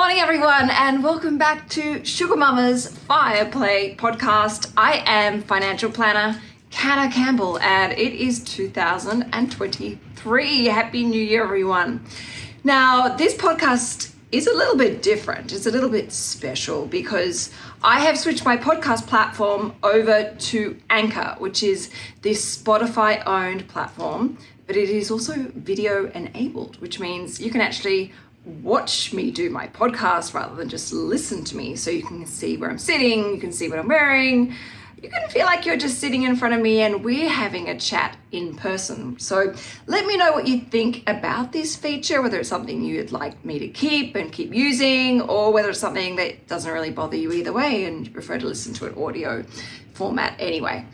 morning, everyone, and welcome back to Sugar Mama's Fire Play podcast. I am financial planner Canna Campbell, and it is 2023. Happy New Year, everyone. Now, this podcast is a little bit different. It's a little bit special because I have switched my podcast platform over to Anchor, which is this Spotify owned platform, but it is also video enabled, which means you can actually watch me do my podcast rather than just listen to me. So you can see where I'm sitting, you can see what I'm wearing. You can feel like you're just sitting in front of me and we're having a chat in person. So let me know what you think about this feature, whether it's something you'd like me to keep and keep using, or whether it's something that doesn't really bother you either way and you prefer to listen to an audio format anyway.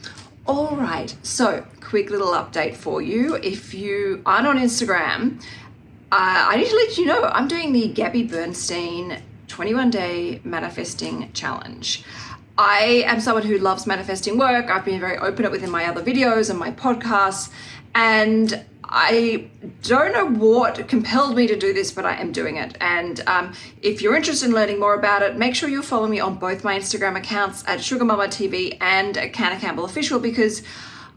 All right, so quick little update for you. If you aren't on Instagram, uh, I need to let you know I'm doing the Gabby Bernstein 21 day manifesting challenge. I am someone who loves manifesting work. I've been very open within my other videos and my podcasts, and I don't know what compelled me to do this, but I am doing it. And um, if you're interested in learning more about it, make sure you follow me on both my Instagram accounts at Sugar Mama TV and at Canna Campbell Official because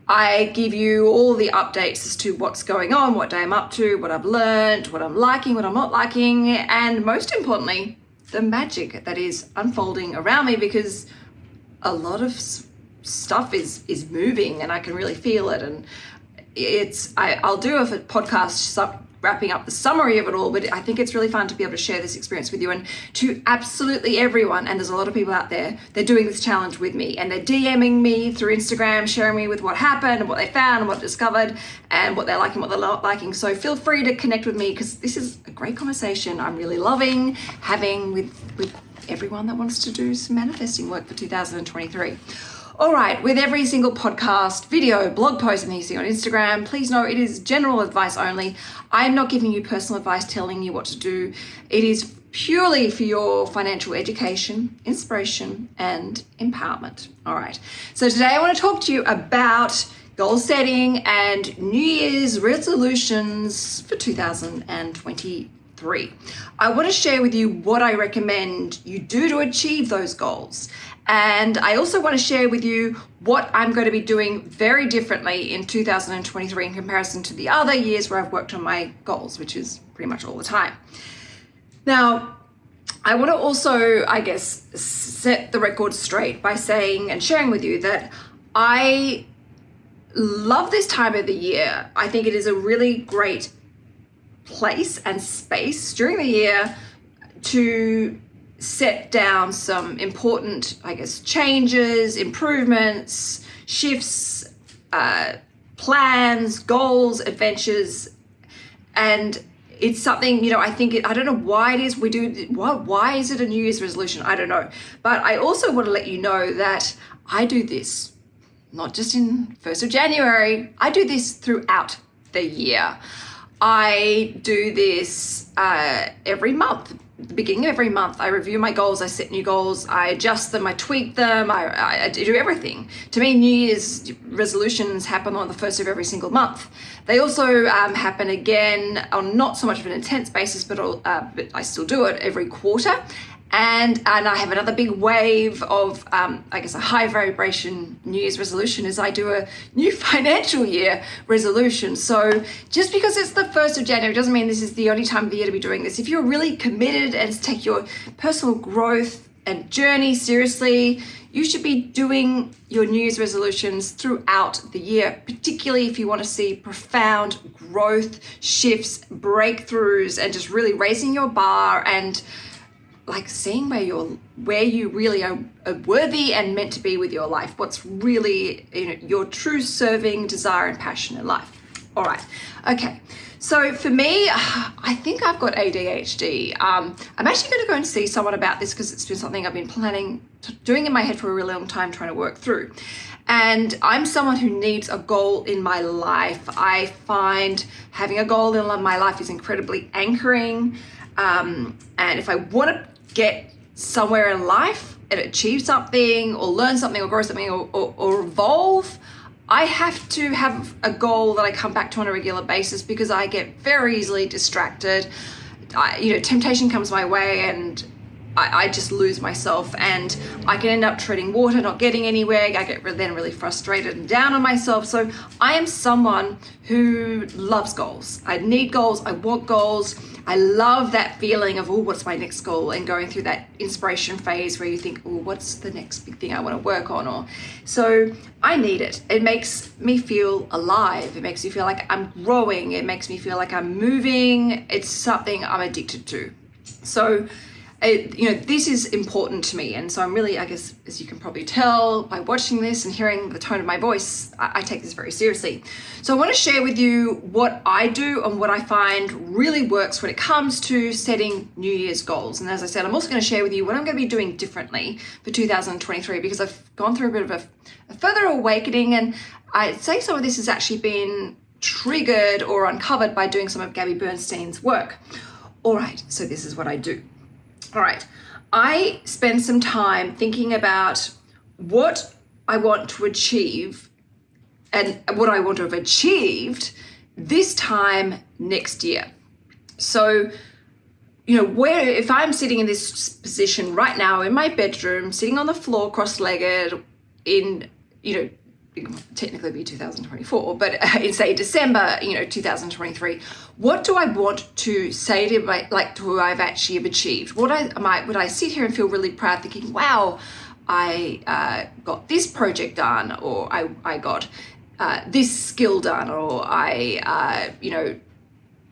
I give you all the updates as to what's going on, what day I'm up to, what I've learned, what I'm liking, what I'm not liking, and most importantly, the magic that is unfolding around me because a lot of stuff is is moving and I can really feel it. And it's I, I'll do a podcast wrapping up the summary of it all, but I think it's really fun to be able to share this experience with you and to absolutely everyone. And there's a lot of people out there, they're doing this challenge with me and they're DMing me through Instagram, sharing me with what happened and what they found and what discovered and what they're liking, what they're not liking. So feel free to connect with me because this is a great conversation I'm really loving having with, with everyone that wants to do some manifesting work for 2023. All right, with every single podcast, video, blog post, and you see on Instagram, please know it is general advice only. I'm not giving you personal advice telling you what to do. It is purely for your financial education, inspiration, and empowerment. All right, so today I want to talk to you about goal setting and New Year's resolutions for 2023. I want to share with you what I recommend you do to achieve those goals and I also want to share with you what I'm going to be doing very differently in 2023 in comparison to the other years where I've worked on my goals, which is pretty much all the time. Now, I want to also, I guess, set the record straight by saying and sharing with you that I love this time of the year. I think it is a really great place and space during the year to set down some important, I guess, changes, improvements, shifts, uh, plans, goals, adventures, and it's something you know i think it, i don't know why it is we do why, why is it a new year's resolution? I don't know. But i also want to let you know that i do this not just in 1st of january. I do this throughout the year i do this uh, every month the beginning of every month, I review my goals, I set new goals, I adjust them, I tweak them, I, I, I, do everything. To me, New Year's resolutions happen on the first of every single month. They also um, happen again on not so much of an intense basis, but, uh, but I still do it every quarter and and I have another big wave of um, I guess a high vibration New Year's resolution is I do a new financial year resolution. So just because it's the first of January doesn't mean this is the only time of the year to be doing this. If you're really committed and take your personal growth and journey seriously, you should be doing your New Year's resolutions throughout the year, particularly if you want to see profound growth, shifts, breakthroughs, and just really raising your bar and like seeing where you're where you really are, are, worthy and meant to be with your life. What's really you know your true serving desire and passion in life. All right. Okay. So for me i think i've got adhd um, i'm actually going to go and see someone about this because it's been something i've been planning doing in my head for a really long time trying to work through. And I'm someone who needs a goal in my life. I find having a goal in my life is incredibly anchoring. Um, and if I want to get somewhere in life and achieve something or learn something or grow something or, or, or evolve, I have to have a goal that I come back to on a regular basis because I get very easily distracted. I, you know, temptation comes my way and I, I, just lose myself and I can end up treading water, not getting anywhere. I get then really frustrated and down on myself. So I am someone who loves goals. I need goals. I want goals. I love that feeling of, oh, what's my next goal? And going through that inspiration phase where you think, oh, what's the next big thing I want to work on? Or so I need it. It makes me feel alive. It makes me feel like I'm growing. It makes me feel like I'm moving. It's something I'm addicted to. So it, you know, this is important to me. And so I'm really, I guess, as you can probably tell by watching this and hearing the tone of my voice, I, I, take this very seriously. So I want to share with you what I do and what I find really works when it comes to setting New Year's goals. And as I said, I'm also going to share with you what I'm going to be doing differently for 2023 because I've gone through a bit of a, a further awakening. And I'd say some of this has actually been triggered or uncovered by doing some of Gabby Bernstein's work. All right, so this is what I do. All right, I spend some time thinking about what I want to achieve and what I want to have achieved this time next year. So, you know, where if I'm sitting in this position right now in my bedroom, sitting on the floor cross-legged in, you know, technically be 2024, but in say December, you know, 2023, what do I want to say to my, like to who I've actually achieved? What I might, would I sit here and feel really proud thinking, wow, I uh, got this project done, or I, I got uh, this skill done, or I, uh, you know,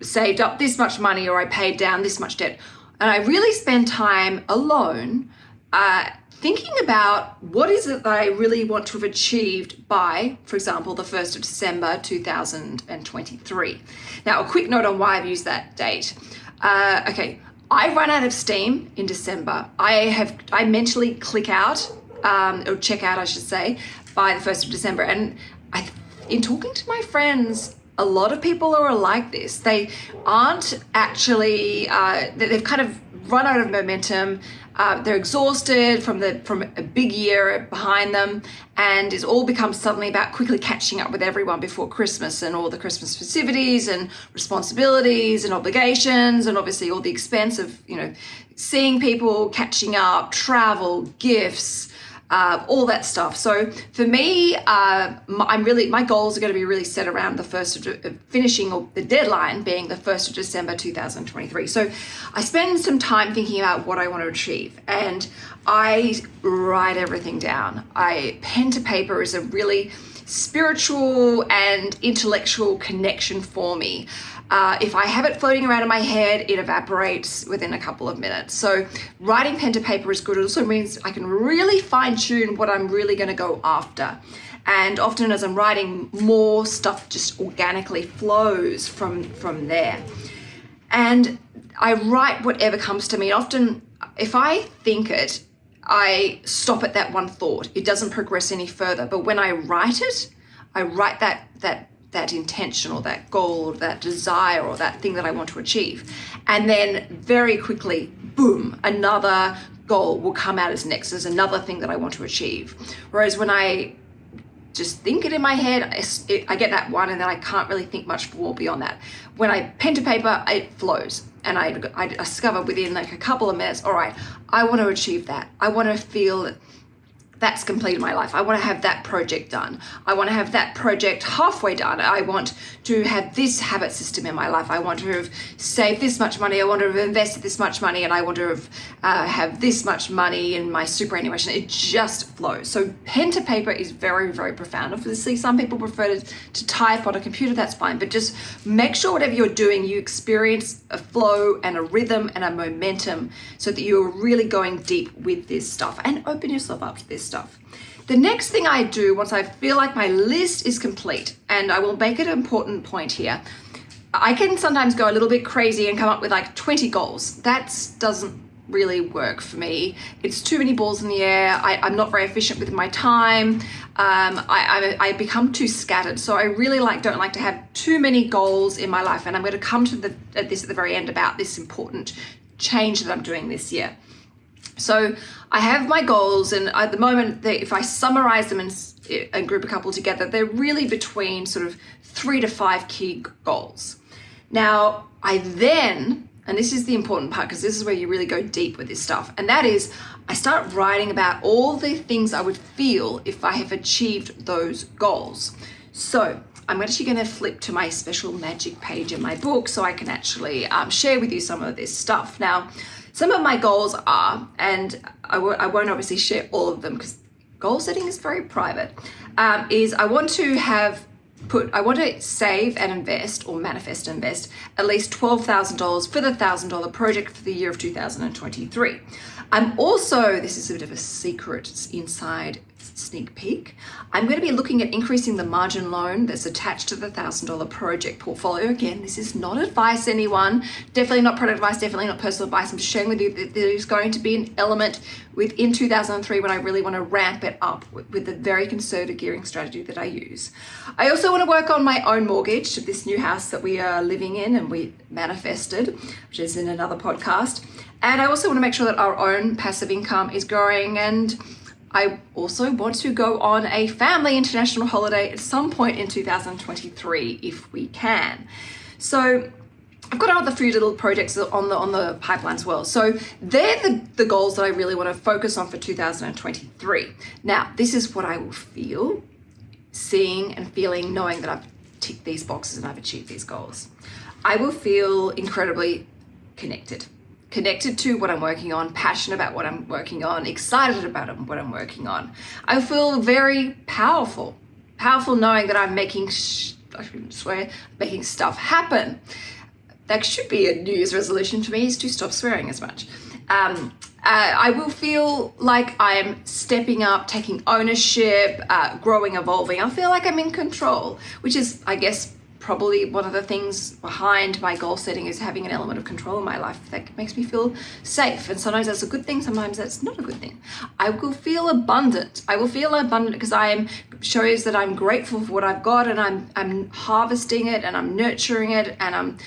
saved up this much money, or I paid down this much debt. And I really spend time alone uh, thinking about what is it that I really want to have achieved by, for example, the 1st of December 2023. Now, a quick note on why I've used that date. Uh, okay, I run out of steam in December. I have, I mentally click out, um, or check out, I should say, by the 1st of December. And I, in talking to my friends, a lot of people are like this. They aren't actually, uh, they've kind of run out of momentum uh, they're exhausted from the from a big year behind them, and it's all become suddenly about quickly catching up with everyone before Christmas and all the Christmas festivities and responsibilities and obligations, and obviously all the expense of you know seeing people, catching up, travel, gifts uh, all that stuff. So for me, uh, I'm really my goals are going to be really set around the first of uh, finishing or the deadline being the first of December 2023. So I spend some time thinking about what I want to achieve, and I write everything down. I pen to paper is a really spiritual and intellectual connection for me. Uh, if I have it floating around in my head, it evaporates within a couple of minutes. So writing pen to paper is good. It also means I can really fine tune what I'm really going to go after. And often as I'm writing, more stuff just organically flows from, from there. And I write whatever comes to me. Often, if I think it, I stop at that one thought. It doesn't progress any further. But when I write it, I write that that that intention or that goal or that desire or that thing that I want to achieve. And then very quickly, boom, another goal will come out as next as another thing that I want to achieve. Whereas when I just think it in my head, I get that one and then I can't really think much more beyond that. When I pen to paper, it flows and I, I discover within like a couple of minutes, all right, I want to achieve that. I want to feel that's completed my life. I want to have that project done. I want to have that project halfway done. I want to have this habit system in my life. I want to have saved this much money. I want to have invested this much money and I want to have, uh, have this much money in my superannuation. It just flows. So pen to paper is very, very profound. Obviously, some people prefer to, to type on a computer, that's fine. But just make sure whatever you're doing, you experience a flow and a rhythm and a momentum so that you're really going deep with this stuff and open yourself up to this stuff. The next thing I do once I feel like my list is complete, and I will make it an important point here, I can sometimes go a little bit crazy and come up with like 20 goals. That doesn't really work for me. It's too many balls in the air. I, am not very efficient with my time. Um, I, I, I, become too scattered. So I really like don't like to have too many goals in my life. And I'm going to come to the, at this at the very end about this important change that I'm doing this year. So I have my goals and at the moment, they, if I summarize them and, and group a couple together, they're really between sort of three to five key goals. Now, I then and this is the important part because this is where you really go deep with this stuff, and that is I start writing about all the things I would feel if I have achieved those goals. So I'm actually going to flip to my special magic page in my book so I can actually um, share with you some of this stuff. Now, some of my goals are, and I won't obviously share all of them because goal setting is very private, um, is I want to have put I want to save and invest or manifest invest at least $12,000 for the $1,000 project for the year of 2023. I'm also, this is a bit of a secret inside sneak peek. I'm going to be looking at increasing the margin loan that's attached to the $1,000 project portfolio. Again, this is not advice, anyone. Definitely not product advice, definitely not personal advice. I'm just sharing with you that there is going to be an element within 2003 when I really want to ramp it up with, the very conservative gearing strategy that I use. I also want to work on my own mortgage to this new house that we are living in and we manifested, which is in another podcast. And I also want to make sure that our own passive income is growing and I also want to go on a family international holiday at some point in 2023 if we can. So I've got other few little projects on the on the pipeline as well. So they're the, the goals that I really want to focus on for 2023. Now, this is what I will feel, seeing and feeling, knowing that I've ticked these boxes and I've achieved these goals. I will feel incredibly connected connected to what I'm working on, passionate about what I'm working on, excited about what I'm working on. I feel very powerful, powerful knowing that I'm making, I shouldn't swear, making stuff happen. That should be a New Year's resolution for me is to stop swearing as much. Um, uh, I will feel like I'm stepping up, taking ownership, uh, growing, evolving. I feel like I'm in control, which is, I guess, probably one of the things behind my goal setting is having an element of control in my life that makes me feel safe. And sometimes that's a good thing, sometimes that's not a good thing. I will feel abundant. I will feel abundant because I am shows that I'm grateful for what I've got and I'm I'm harvesting it and I'm nurturing it and I'm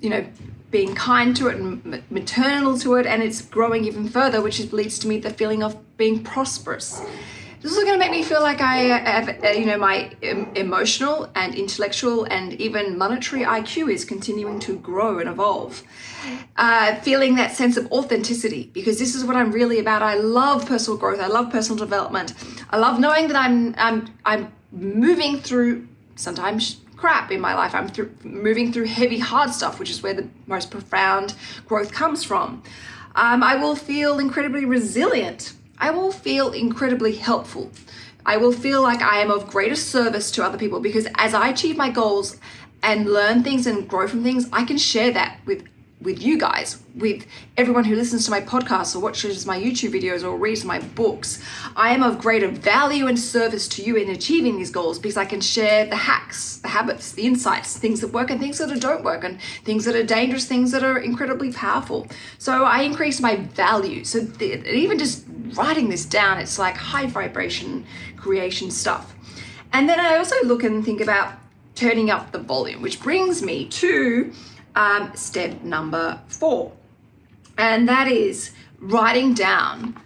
you know being kind to it and maternal to it and it's growing even further which leads to me the feeling of being prosperous this is going to make me feel like I have, uh, you know, my emotional and intellectual and even monetary IQ is continuing to grow and evolve. Uh, feeling that sense of authenticity because this is what I'm really about. I love personal growth. I love personal development. I love knowing that I'm I'm I'm moving through sometimes crap in my life. I'm through, moving through heavy, hard stuff, which is where the most profound growth comes from. Um, I will feel incredibly resilient I will feel incredibly helpful. I will feel like I am of greater service to other people because as I achieve my goals and learn things and grow from things, I can share that with with you guys, with everyone who listens to my podcast or watches my YouTube videos or reads my books. I am of greater value and service to you in achieving these goals because I can share the hacks, the habits, the insights, things that work and things that don't work, and things that are dangerous, things that are incredibly powerful. So I increase my value. So even just writing this down, it's like high vibration creation stuff. And then I also look and think about turning up the volume, which brings me to um, step number four, and that is writing down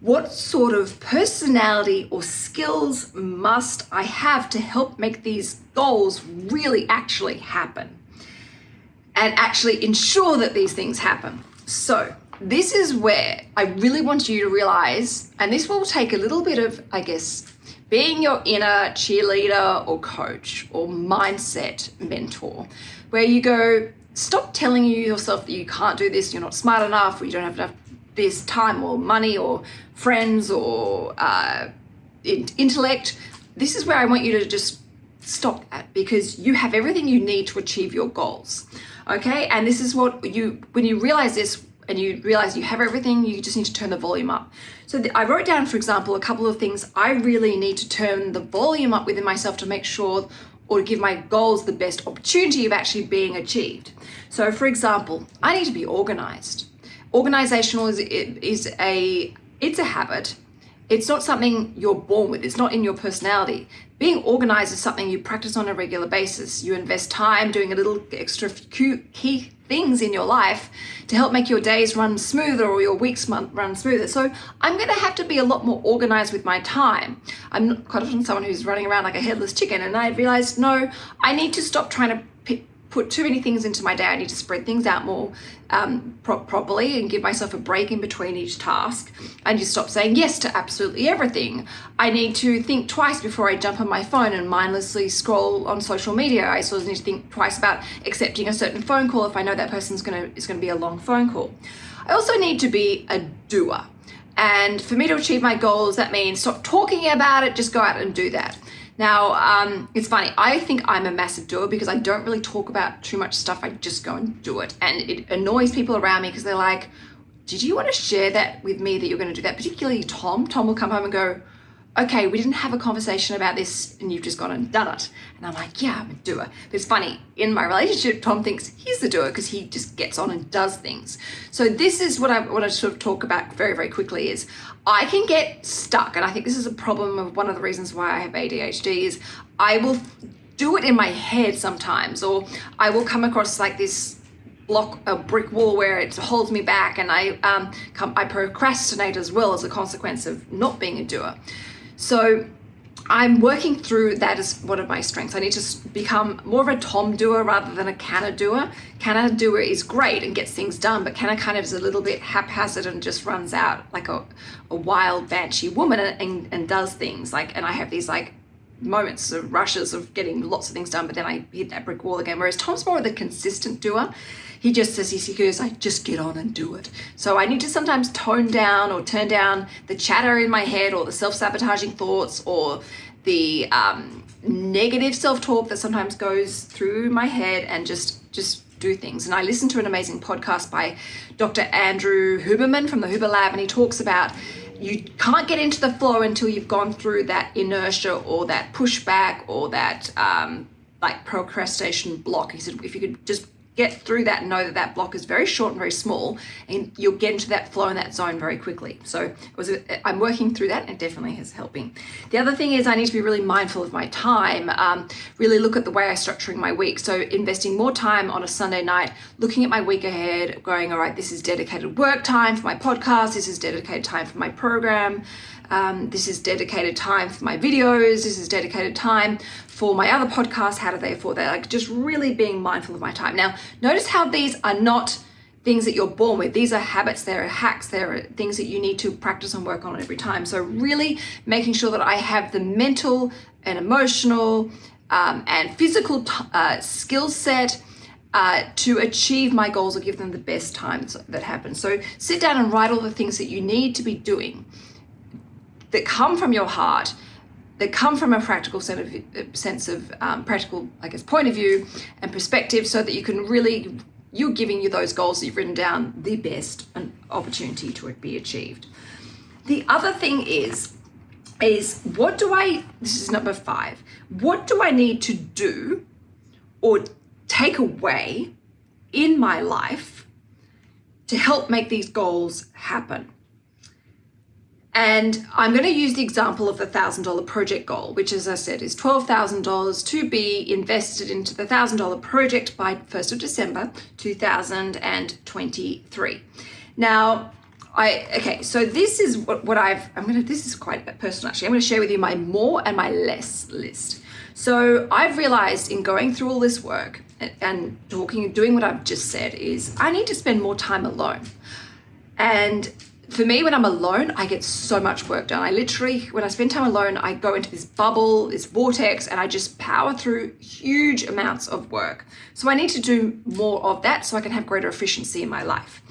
what sort of personality or skills must I have to help make these goals really actually happen and actually ensure that these things happen. So, this is where I really want you to realize, and this will take a little bit of, I guess, being your inner cheerleader or coach or mindset mentor where you go, stop telling you yourself that you can't do this, you're not smart enough, or you don't have enough this time or money or friends or uh, intellect. This is where I want you to just stop at because you have everything you need to achieve your goals. Okay, and this is what you, when you realize this, and you realize you have everything, you just need to turn the volume up. So I wrote down, for example, a couple of things I really need to turn the volume up within myself to make sure or give my goals the best opportunity of actually being achieved. So, for example, I need to be organized. Organizational is, is a it's a habit. It's not something you're born with. It's not in your personality. Being organized is something you practice on a regular basis. You invest time doing a little extra key things in your life to help make your days run smoother or your weeks run smoother. So I'm going to have to be a lot more organized with my time. I'm not quite often someone who's running around like a headless chicken, and I realized no, I need to stop trying to put too many things into my day. I need to spread things out more um, pro- properly and give myself a break in between each task. I need to stop saying yes to absolutely everything. I need to think twice before I jump on my phone and mindlessly scroll on social media. I also need to think twice about accepting a certain phone call if I know that person's gonna is gonna be a long phone call. I also need to be a doer. And for me to achieve my goals, that means stop talking about it, just go out and do that. Now, um, it's funny, I think I'm a massive doer because I don't really talk about too much stuff, I just go and do it. And it annoys people around me because they're like, Did you want to share that with me that you're going to do that? Particularly Tom. Tom will come home and go, okay, we didn't have a conversation about this and you've just gone and done it. And I'm like, yeah, I'm a doer. But it's funny, in my relationship, Tom thinks he's the doer because he just gets on and does things. So this is what I want to sort of talk about very, very quickly is I can get stuck. And I think this is a problem of one of the reasons why I have ADHD is I will do it in my head sometimes, or I will come across like this block a brick wall where it holds me back and I um, come, I procrastinate as well as a consequence of not being a doer. So I'm working through that as one of my strengths. I need to become more of a Tom doer rather than a Canna doer. Canna doer is great and gets things done, but Canna kind of is a little bit haphazard and just runs out like a, a wild banshee woman and, and, and does things like, and I have these like moments of rushes of getting lots of things done, but then I hit that brick wall again. Whereas Tom's more of the consistent doer. He just says, he goes, I just get on and do it. So I need to sometimes tone down or turn down the chatter in my head or the self-sabotaging thoughts or the um, negative self-talk that sometimes goes through my head and just, just do things. And I listened to an amazing podcast by Dr. Andrew Huberman from the Huber Lab, and he talks about you can't get into the flow until you've gone through that inertia or that pushback or that um, like procrastination block. He said if you could just get through that and know that that block is very short and very small and you'll get into that flow in that zone very quickly. So it was a, i'm working through that and it definitely has helping. The other thing is i need to be really mindful of my time um, really look at the way i'm structuring my week. So investing more time on a sunday night looking at my week ahead going all right this is dedicated work time for my podcast. This is dedicated time for my program um, this is dedicated time for my videos. This is dedicated time for my other podcasts. How do they afford that? Like just really being mindful of my time. Now, notice how these are not things that you're born with. These are habits, they're hacks, they're things that you need to practice and work on every time. So, really making sure that I have the mental and emotional um, and physical uh, skill set. Uh, to achieve my goals or give them the best times that happen. So sit down and write all the things that you need to be doing that come from your heart, that come from a practical sense of um, practical, I guess, point of view and perspective, so that you can really you're giving you those goals that you've written down the best opportunity to be achieved. The other thing is is what do I this is number 5. What do I need to do or take away in my life to help make these goals happen? And I'm going to use the example of the $1,000 project goal, which, as I said, is $12,000 to be invested into the $1,000 project by 1st of December 2023. Now, I okay, so this is what, what I've I'm gonna this is quite personal actually. I'm gonna share with you my more and my less list. So I've realized in going through all this work and, and talking doing what I've just said is I need to spend more time alone. And for me, when I'm alone, I get so much work done. I literally, when I spend time alone, I go into this bubble, this vortex, and I just power through huge amounts of work. So I need to do more of that so I can have greater efficiency in my life.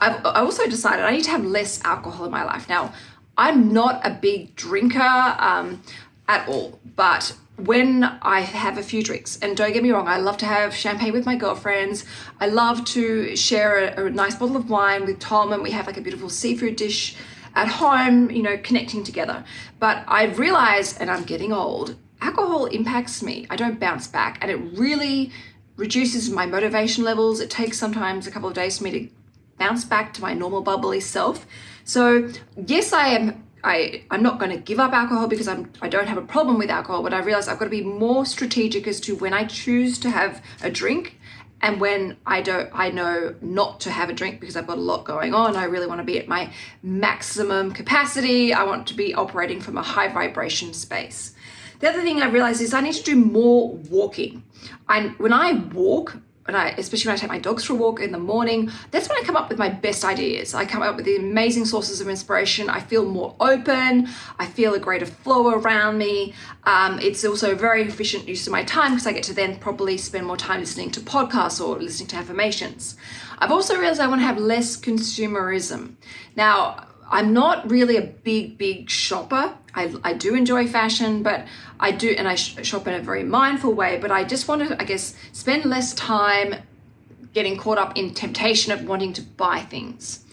I've I also decided I need to have less alcohol in my life. Now, I'm not a big drinker um, at all, but when I have a few drinks, and don't get me wrong, I love to have champagne with my girlfriends. I love to share a, a, nice bottle of wine with Tom, and we have like a beautiful seafood dish at home, you know, connecting together. But I've realized, and I'm getting old, alcohol impacts me. I don't bounce back, and it really reduces my motivation levels. It takes sometimes a couple of days for me to bounce back to my normal bubbly self. So, yes, I am I, I'm not going to give up alcohol because I'm, I don't have a problem with alcohol, but I realize I've got to be more strategic as to when I choose to have a drink and when I don't, I know not to have a drink because I've got a lot going on. I really want to be at my maximum capacity. I want to be operating from a high vibration space. The other thing I realized is I need to do more walking. And when I walk, and I, especially when I take my dogs for a walk in the morning, that's when I come up with my best ideas. I come up with the amazing sources of inspiration. I feel more open. I feel a greater flow around me. Um, it's also a very efficient use of my time because I get to then probably spend more time listening to podcasts or listening to affirmations. I've also realized I want to have less consumerism. Now, I'm not really a big, big shopper. I, I do enjoy fashion, but I do, and I shop in a very mindful way, but I just want to, I guess, spend less time getting caught up in temptation of wanting to buy things.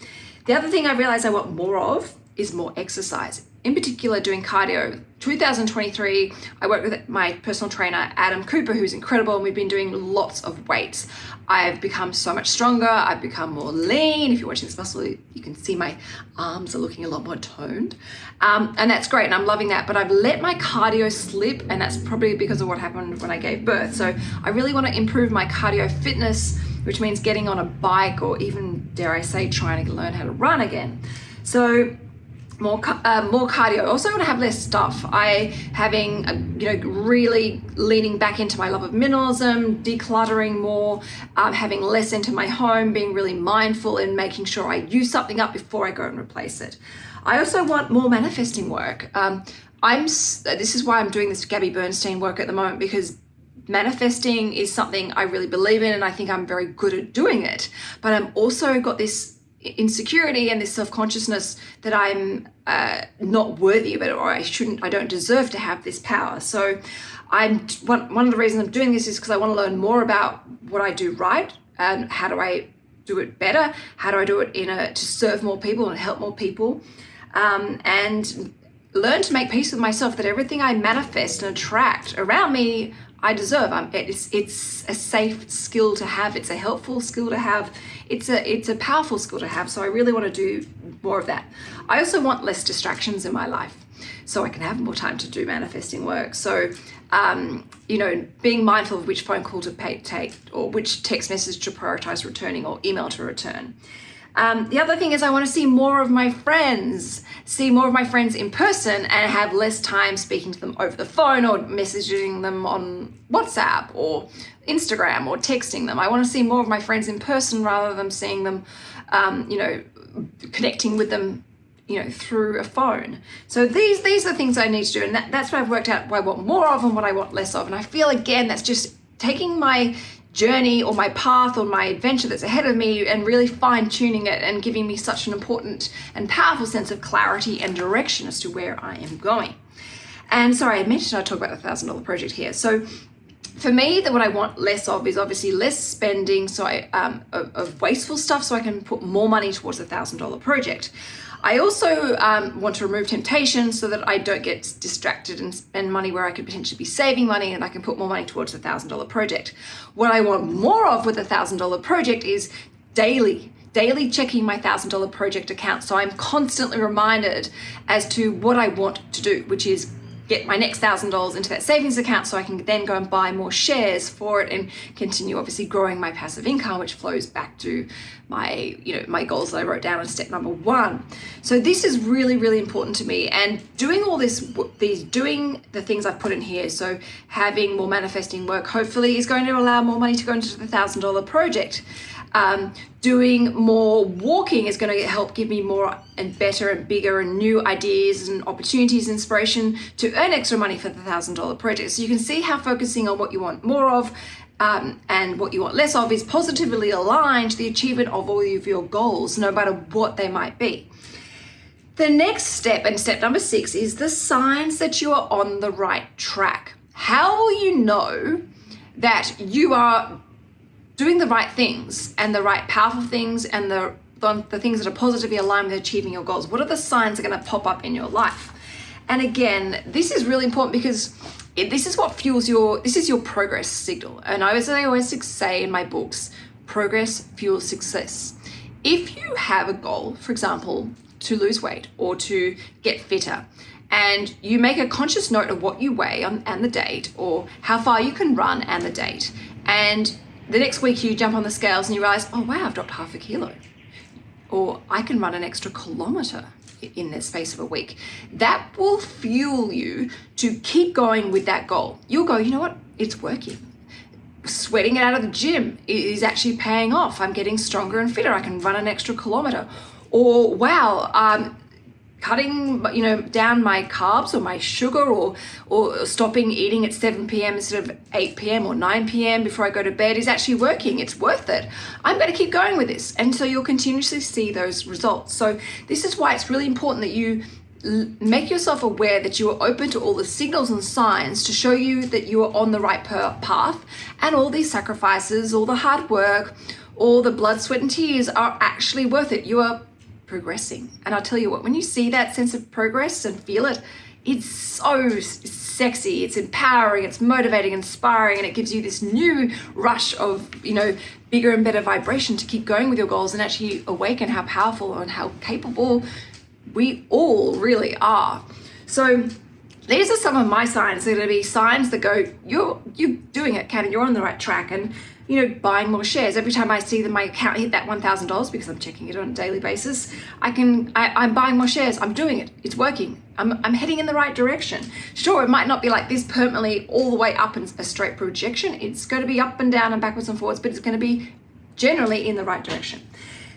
The other thing I realize I want more of is more exercise in particular doing cardio. 2023, I worked with my personal trainer, Adam Cooper, who's incredible, and we've been doing lots of weights. I've become so much stronger. I've become more lean. If you're watching this muscle, you can see my arms are looking a lot more toned. Um, and that's great, and I'm loving that. But I've let my cardio slip, and that's probably because of what happened when I gave birth. So I really want to improve my cardio fitness, which means getting on a bike or even, dare I say, trying to learn how to run again. So more uh, more cardio. Also want to have less stuff. I having a, you know really leaning back into my love of minimalism, decluttering more, um, having less into my home, being really mindful and making sure I use something up before I go and replace it. I also want more manifesting work. Um, I'm this is why I'm doing this Gabby Bernstein work at the moment because manifesting is something I really believe in and I think I'm very good at doing it. But I'm also got this insecurity and this self-consciousness that I'm uh, not worthy of it or I shouldn't, I don't deserve to have this power. So I'm one, one of the reasons I'm doing this is because I want to learn more about what I do right and how do I do it better? How do I do it in a to serve more people and help more people? Um, and learn to make peace with myself that everything I manifest and attract around me I deserve. I'm, it's it's a safe skill to have. It's a helpful skill to have. It's a it's a powerful skill to have. So I really want to do more of that. I also want less distractions in my life, so I can have more time to do manifesting work. So um, you know, being mindful of which phone call to pay, take or which text message to prioritize returning or email to return. Um, the other thing is I want to see more of my friends, see more of my friends in person and have less time speaking to them over the phone or messaging them on WhatsApp or Instagram or texting them. I want to see more of my friends in person rather than seeing them, um, you know, connecting with them you know through a phone so these these are things i need to do and that, that's what i've worked out what i want more of and what i want less of and i feel again that's just taking my journey or my path or my adventure that's ahead of me and really fine tuning it and giving me such an important and powerful sense of clarity and direction as to where I am going. And sorry, I mentioned I'd talk about the thousand dollar project here. So for me, that what I want less of is obviously less spending so I, um, of, of wasteful stuff so I can put more money towards a thousand dollar project. I also um, want to remove temptation so that I don't get distracted and spend money where I could potentially be saving money and I can put more money towards a thousand dollar project. What I want more of with a thousand dollar project is daily daily checking my thousand dollar project account so I'm constantly reminded as to what I want to do which is get my next thousand dollars into that savings account so I can then go and buy more shares for it and continue obviously growing my passive income which flows back to my you know my goals that I wrote down in step number one. So this is really really important to me. And doing all this these doing the things I've put in here so having more manifesting work hopefully is going to allow more money to go into the thousand dollar project um, doing more walking is going to help give me more and better and bigger and new ideas and opportunities, inspiration to earn extra money for the thousand dollar project. So you can see how focusing on what you want more of um, and what you want less of is positively aligned to the achievement of all of your goals, no matter what they might be. The next step, and step number six, is the signs that you are on the right track. How will you know that you are doing the right things and the right powerful things and the, the, the things that are positively aligned with achieving your goals? What are the signs that are going to pop up in your life? And again, this is really important because it, this is what fuels your, this is your progress signal. And I, as I always say in my books, progress fuels success. If you have a goal, for example, to lose weight or to get fitter, and you make a conscious note of what you weigh on, and the date or how far you can run and the date, and the next week you jump on the scales and you realize, oh wow, I've dropped half a kilo. or I can run an extra kilometer in the space of a week. That will fuel you to keep going with that goal. You'll go, you know what? It's working. Sweating it out of the gym is actually paying off. I'm getting stronger and fitter. I can run an extra kilometer. Or, wow, um, cutting you know down my carbs or my sugar or or stopping eating at 7 p.m. instead of 8 p.m. or 9 p.m. before I go to bed is actually working. It's worth it. I'm going to keep going with this. And so you'll continuously see those results. So this is why it's really important that you make yourself aware that you are open to all the signals and signs to show you that you are on the right path and all these sacrifices, all the hard work, all the blood, sweat and tears are actually worth it. You are progressing. And I'll tell you what, when you see that sense of progress and feel it, it's so sexy, it's empowering, it's motivating, inspiring, and it gives you this new rush of, you know, bigger and better vibration to keep going with your goals and actually awaken how powerful and how capable we all really are. So these are some of my signs. They're going to be signs that go, you're you're doing it, Kat, and you're on the right track. And you know, buying more shares. Every time I see that my account hit that $1,000 because I'm checking it on a daily basis, I can, I, am buying more shares. I'm doing it. It's working. I'm, I'm heading in the right direction. Sure, it might not be like this permanently all the way up in a straight projection. It's going to be up and down and backwards and forwards, but it's going to be generally in the right direction.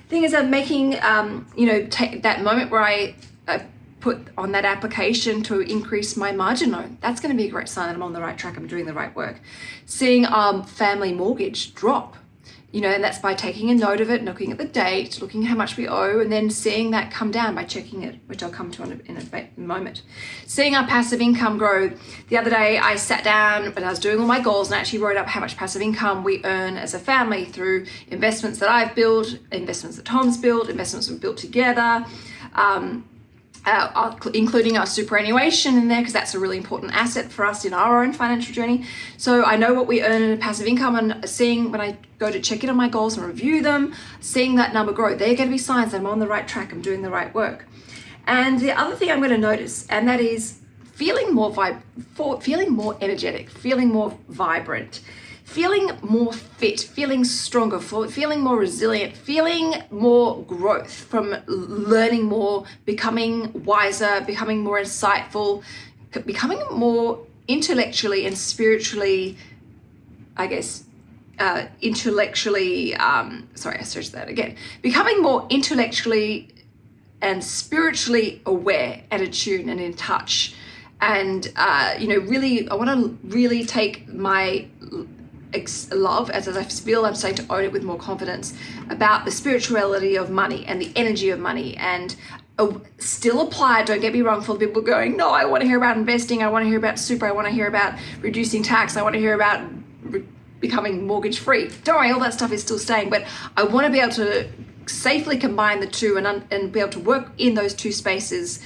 Thing is, I'm making, um, you know, take that moment where I uh, put on that application to increase my margin loan. That's going to be a great sign that I'm on the right track, I'm doing the right work. Seeing um, family mortgage drop, you know, and that's by taking a note of it, looking at the date, looking how much we owe, and then seeing that come down by checking it, which I'll come to in a, moment. Seeing our passive income grow. The other day I sat down and I was doing all my goals and I actually wrote up how much passive income we earn as a family through investments that I've built, investments that Tom's built, investments we've built together. Um, uh, including our superannuation in there because that's a really important asset for us in our own financial journey. So I know what we earn in passive income and seeing when I go to check in on my goals and review them, seeing that number grow, they're going to be signs I'm on the right track, I'm doing the right work. And the other thing I'm going to notice, and that is feeling more vib- feeling more energetic, feeling more vibrant feeling more fit, feeling stronger, feeling more resilient, feeling more growth from learning more, becoming wiser, becoming more insightful, becoming more intellectually and spiritually, I guess, uh, intellectually, um, sorry, I searched that again, becoming more intellectually and spiritually aware and attuned and in touch. And, uh, you know, really, I want to really take my love as I feel I'm starting to own it with more confidence about the spirituality of money and the energy of money and uh, still apply don't get me wrong for people going no I want to hear about investing I want to hear about super I want to hear about reducing tax I want to hear about becoming mortgage free don't worry all that stuff is still staying but I want to be able to safely combine the two and, and be able to work in those two spaces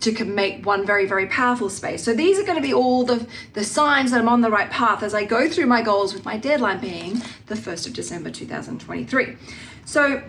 to make one very, very powerful space. So these are going to be all the, the signs that I'm on the right path as I go through my goals with my deadline being the 1st of December 2023. So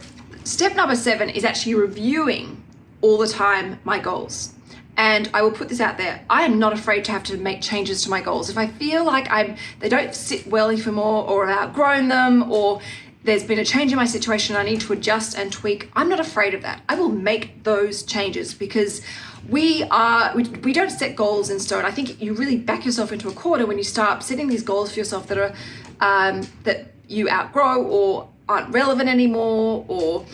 step number seven is actually reviewing all the time my goals. And I will put this out there. I am not afraid to have to make changes to my goals. If I feel like I'm they don't sit well anymore or I've outgrown them or there's been a change in my situation, I need to adjust and tweak. I'm not afraid of that. I will make those changes because we are we, we don't set goals in stone. I think you really back yourself into a corner when you start setting these goals for yourself that are um, that you outgrow or aren't relevant anymore or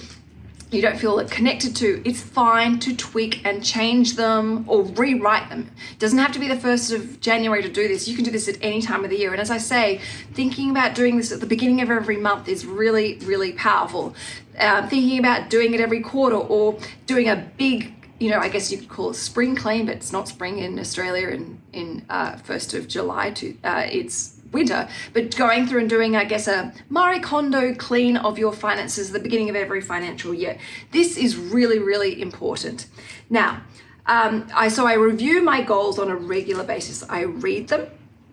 you don't feel connected to, it's fine to tweak and change them or rewrite them. It doesn't have to be the 1st of January to do this. You can do this at any time of the year. And as I say, thinking about doing this at the beginning of every month is really, really powerful. Uh, thinking about doing it every quarter or doing a big you know, I guess you could call it spring clean, but it's not spring in Australia in, in uh, 1st of July. To, uh, it's winter, but going through and doing, I guess, a Marie Kondo clean of your finances the beginning of every financial year. This is really, really important. Now, um, I so I review my goals on a regular basis. I read them.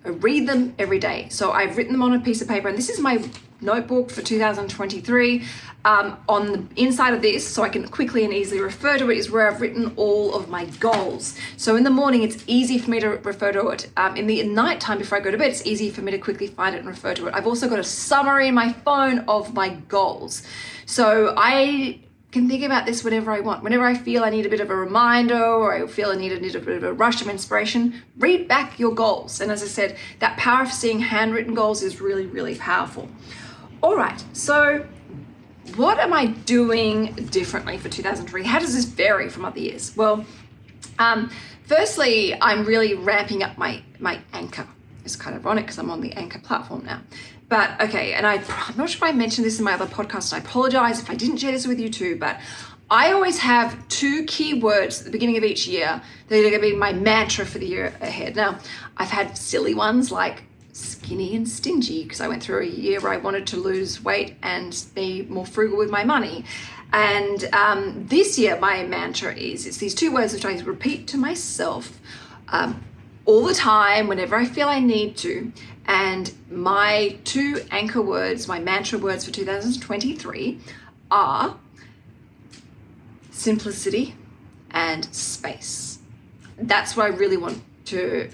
I read them every day. So I've written them on a piece of paper, and this is my notebook for 2023. Um, on the inside of this, so I can quickly and easily refer to it, is where I've written all of my goals. So in the morning, it's easy for me to refer to it. Um, in the night time before I go to bed, it's easy for me to quickly find it and refer to it. I've also got a summary in my phone of my goals. So I can think about this whenever I want. Whenever I feel I need a bit of a reminder or I feel I need a, need a bit of a rush of inspiration, read back your goals. And as I said, that power of seeing handwritten goals is really, really powerful. All right, so what am I doing differently for 2003? How does this vary from other years? Well, um, firstly, I'm really ramping up my, my anchor. It's kind of ironic because I'm on the anchor platform now. But okay, and I, I'm not sure if I mentioned this in my other podcast. I apologize if I didn't share this with you too, but I always have two key words at the beginning of each year that are going to be my mantra for the year ahead. Now, I've had silly ones like skinny and stingy because I went through a year where I wanted to lose weight and be more frugal with my money. And um, this year, my mantra is it's these two words which I repeat to myself um, all the time whenever I feel I need to. And my two anchor words, my mantra words for 2023 are simplicity and space. That's what I really want to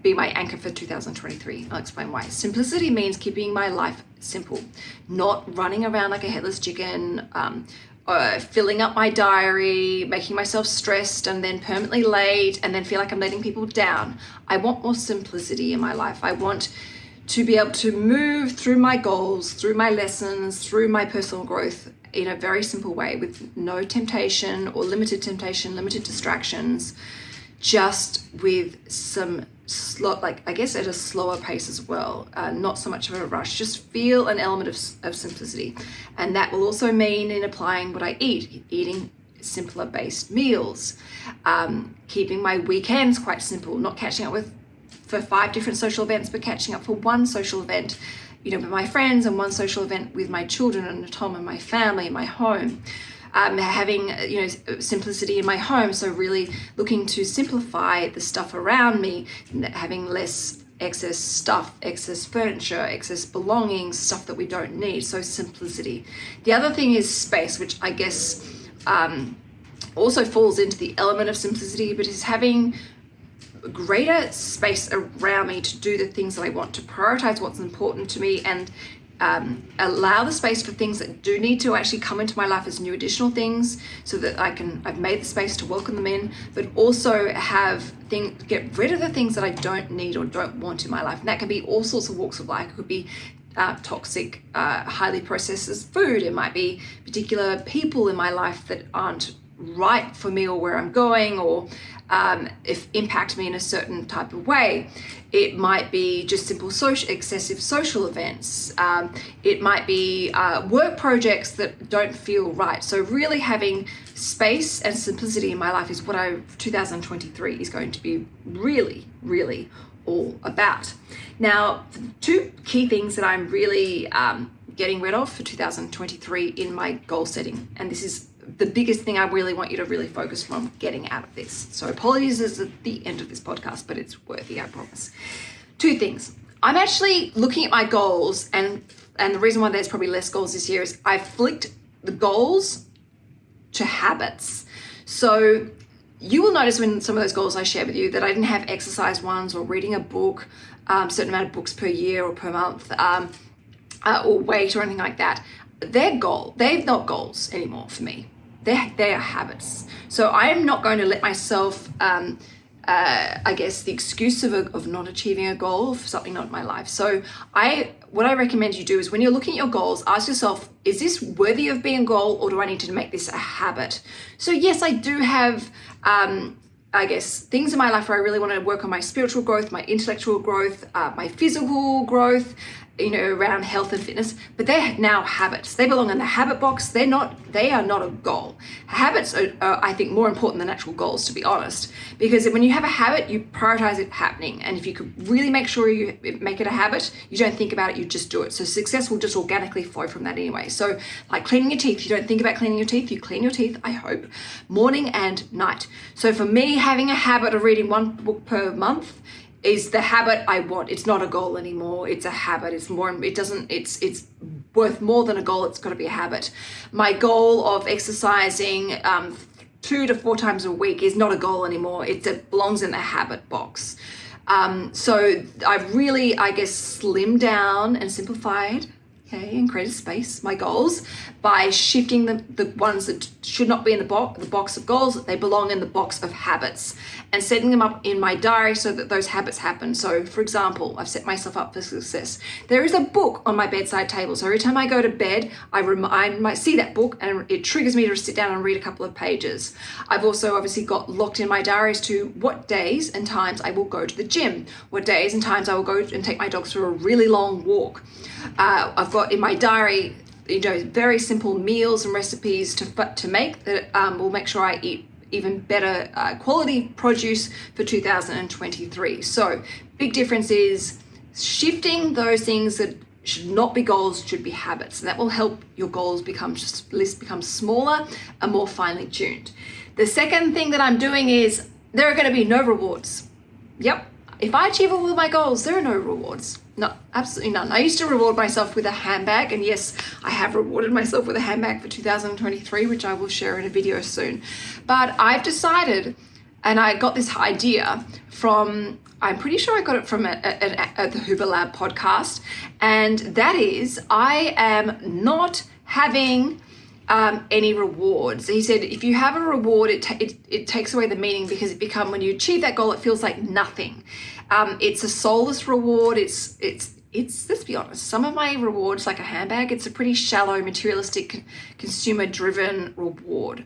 be my anchor for 2023. I'll explain why. Simplicity means keeping my life simple, not running around like a headless chicken, um, uh, filling up my diary, making myself stressed and then permanently late and then feel like I'm letting people down. I want more simplicity in my life. I want to be able to move through my goals, through my lessons, through my personal growth in a very simple way with no temptation or limited temptation, limited distractions, just with some slow, like I guess at a slower pace as well, uh, not so much of a rush. Just feel an element of, of simplicity. And that will also mean in applying what I eat, eating simpler based meals, um, keeping my weekends quite simple, not catching up with for five different social events, but catching up for one social event, you know, with my friends and one social event with my children and Tom and my family and my home um, having you know simplicity in my home. So really looking to simplify the stuff around me having less excess stuff excess furniture excess belongings stuff that we don't need. So simplicity. The other thing is space which i guess um, also falls into the element of simplicity but is having greater space around me to do the things that I want, to prioritize what's important to me and um, allow the space for things that do need to actually come into my life as new additional things so that I can, I've made the space to welcome them in, but also have things, get rid of the things that I don't need or don't want in my life. And that can be all sorts of walks of life. It could be uh, toxic, uh, highly processed food. It might be particular people in my life that aren't right for me or where I'm going or um, if impact me in a certain type of way. It might be just simple social, excessive social events. Um, it might be uh, work projects that don't feel right. So really having space and simplicity in my life is what I 2023 is going to be really, really all about. Now, two key things that I'm really um, getting rid of for 2023 in my goal setting, and this is the biggest thing I really want you to really focus on getting out of this. So apologies is at the end of this podcast, but it's worthy, I promise. Two things. I'm actually looking at my goals and and the reason why there's probably less goals this year is I've flicked the goals to habits. So you will notice when some of those goals I share with you that I didn't have exercise ones or reading a book, um, certain amount of books per year or per month, um, uh, or weight or anything like that. They're goal. They're not goals anymore for me they're, they are habits. So I am not going to let myself, um, uh, I guess, the excuse of, a, of not achieving a goal for something not in my life. So I, what I recommend you do is when you're looking at your goals, ask yourself, is this worthy of being a goal or do I need to make this a habit? So yes, I do have, um, I guess, things in my life where I really want to work on my spiritual growth, my intellectual growth, uh, my physical growth, you know around health and fitness but they're now habits. They belong in the habit box. They're not they are not a goal. Habits are, are, i think more important than actual goals to be honest because when you have a habit you prioritize it happening. And if you could really make sure you make it a habit you don't think about it you just do it. So success will just organically flow from that anyway. So like cleaning your teeth you don't think about cleaning your teeth you clean your teeth i hope morning and night. So for me having a habit of reading one book per month is the habit I want. It's not a goal anymore. It's a habit. It's more, it doesn't, it's, it's worth more than a goal. It's got to be a habit. My goal of exercising um, two to four times a week is not a goal anymore. It, it belongs in the habit box. Um, so I've really, I guess, slimmed down and simplified okay, and create a space, my goals, by shifting the, the ones that should not be in the box, the box of goals, they belong in the box of habits, and setting them up in my diary so that those habits happen. So, for example, I've set myself up for success. There is a book on my bedside table, so every time I go to bed, I, rem- I might see that book and it triggers me to sit down and read a couple of pages. I've also obviously got locked in my diaries to what days and times I will go to the gym, what days and times I will go and take my dogs for a really long walk. Uh, I've got in my diary, you know, very simple meals and recipes to to make that um, will make sure I eat even better uh, quality produce for 2023. So big difference is shifting those things that should not be goals should be habits and that will help your goals become just list become smaller and more finely tuned the second thing that i'm doing is there are going to be no rewards yep if I achieve all of my goals, there are no rewards. No, absolutely none. I used to reward myself with a handbag, and yes, I have rewarded myself with a handbag for 2023, which I will share in a video soon. But I've decided, and I got this idea from, I'm pretty sure I got it from a, a, a, the Huberman Lab podcast, and that is I am not having um, any rewards. He said if you have a reward, it, it, it takes away the meaning because it become when you achieve that goal, it feels like nothing. Um, it's a soulless reward. It's it's it's let's be honest. Some of my rewards, like a handbag, it's a pretty shallow, materialistic, consumer-driven reward.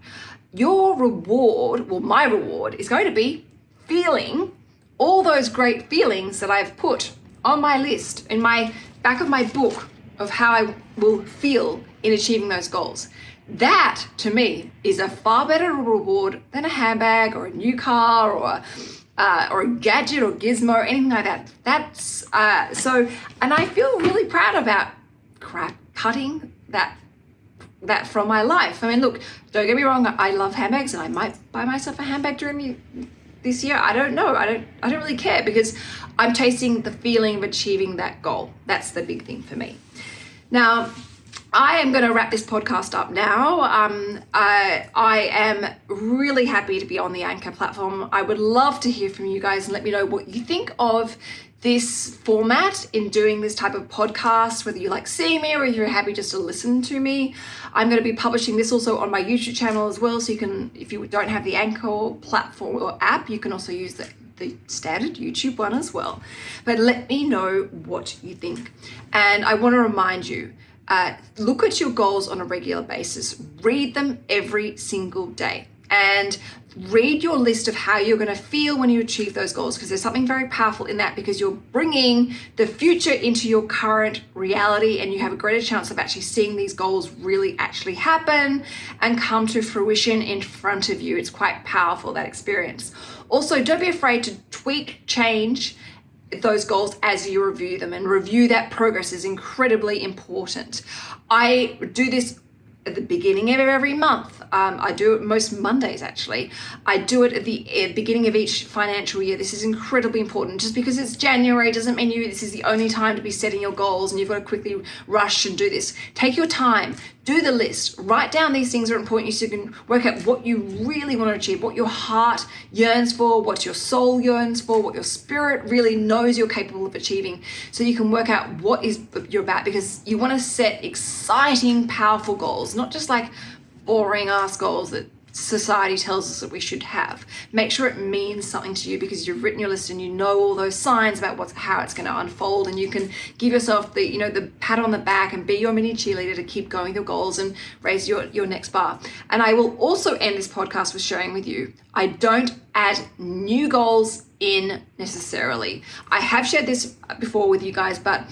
Your reward, well, my reward is going to be feeling all those great feelings that I've put on my list in my back of my book of how I will feel in achieving those goals. That to me is a far better reward than a handbag or a new car or uh, or a gadget or gizmo or anything like that. That's uh, so, and I feel really proud about crap cutting that that from my life. I mean, look, don't get me wrong. I love handbags, and I might buy myself a handbag during the, this year. I don't know. I don't. I don't really care because I'm chasing the feeling of achieving that goal. That's the big thing for me. Now, I am going to wrap this podcast up now. Um, I, I am really happy to be on the Anchor platform. I would love to hear from you guys and let me know what you think of this format in doing this type of podcast, whether you like seeing me or if you're happy just to listen to me. I'm going to be publishing this also on my YouTube channel as well. So you can, if you don't have the Anchor platform or app, you can also use the the standard YouTube one as well. But let me know what you think. And I want to remind you uh, look at your goals on a regular basis, read them every single day, and read your list of how you're going to feel when you achieve those goals because there's something very powerful in that because you're bringing the future into your current reality and you have a greater chance of actually seeing these goals really actually happen and come to fruition in front of you. It's quite powerful that experience. Also, don't be afraid to tweak, change, those goals as you review them and review that progress is incredibly important. I do this at the beginning of every month. Um, I do it most Mondays actually. I do it at the uh, beginning of each financial year. This is incredibly important. Just because it's January doesn't mean you this is the only time to be setting your goals and you've got to quickly rush and do this. Take your time do the list. Write down these things that are important you so you can work out what you really want to achieve what your heart yearns for what your soul yearns for what your spirit really knows you're capable of achieving. So you can work out what is you're about because you want to set exciting powerful goals not just like boring ass goals that society tells us that we should have. Make sure it means something to you because you've written your list and you know all those signs about what's how it's going to unfold and you can give yourself the you know the pat on the back and be your mini cheerleader to keep going your goals and raise your your next bar. And I will also end this podcast with sharing with you I don't add new goals in necessarily. I have shared this before with you guys, but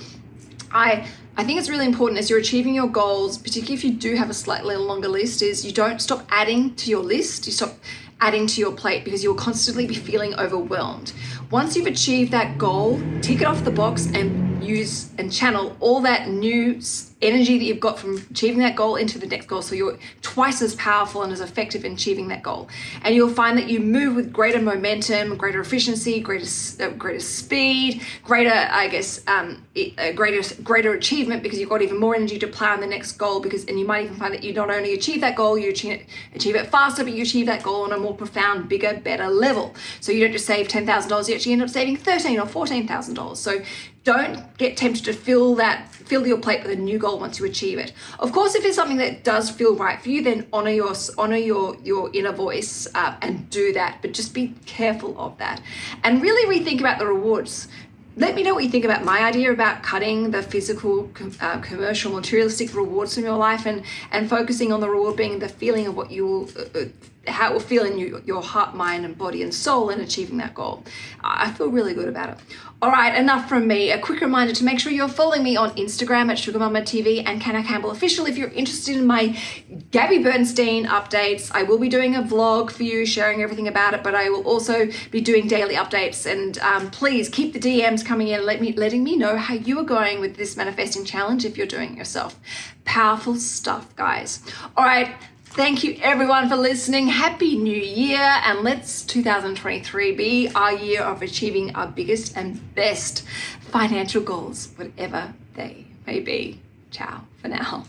I I think it's really important as you're achieving your goals, particularly if you do have a slightly longer list, is you don't stop adding to your list, you stop adding to your plate because you'll constantly be feeling overwhelmed. Once you've achieved that goal, tick it off the box and use and channel all that new energy that you've got from achieving that goal into the next goal. So you're twice as powerful and as effective in achieving that goal. And you'll find that you move with greater momentum greater efficiency greater uh, greater speed greater i guess um, uh, greater greater achievement because you've got even more energy to plan the next goal because and you might even find that you not only achieve that goal you achieve it, achieve it faster but you achieve that goal on a more profound bigger better level. So you don't just save $10000 you actually end up saving 13 or $14000 so don't get tempted to fill that fill your plate with a new goal once you achieve it. Of course if it's something that does feel right for you then honor your honor your your inner voice uh, and do that but just be careful of that. And really rethink about the rewards. Let me know what you think about my idea about cutting the physical uh, commercial materialistic rewards from your life and and focusing on the reward being the feeling of what you will uh, uh how it will feel in you, your heart, mind, and body and soul in achieving that goal. I feel really good about it. All right, enough from me. A quick reminder to make sure you're following me on Instagram at Sugar Mama TV and Canna Campbell Official if you're interested in my Gabby Bernstein updates. I will be doing a vlog for you, sharing everything about it, but I will also be doing daily updates. And um, please keep the DMs coming in, let me letting me know how you are going with this manifesting challenge if you're doing it yourself. Powerful stuff, guys. All right. Thank you everyone for listening. Happy New Year and let's 2023 be our year of achieving our biggest and best financial goals, whatever they may be. Ciao for now.